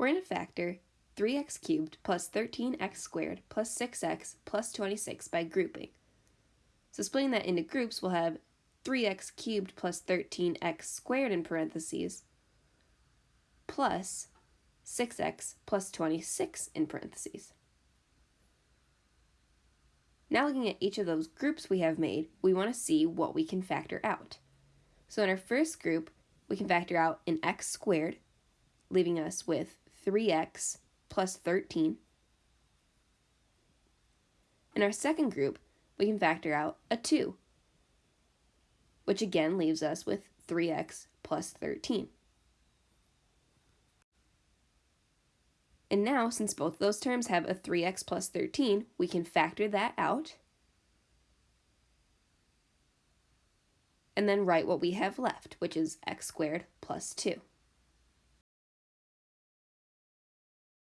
we're going to factor 3x cubed plus 13x squared plus 6x plus 26 by grouping. So splitting that into groups, we'll have 3x cubed plus 13x squared in parentheses plus 6x plus 26 in parentheses. Now looking at each of those groups we have made, we want to see what we can factor out. So in our first group, we can factor out an x squared, leaving us with 3x plus 13. In our second group, we can factor out a 2, which again leaves us with 3x plus 13. And now, since both those terms have a 3x plus 13, we can factor that out and then write what we have left, which is x squared plus 2.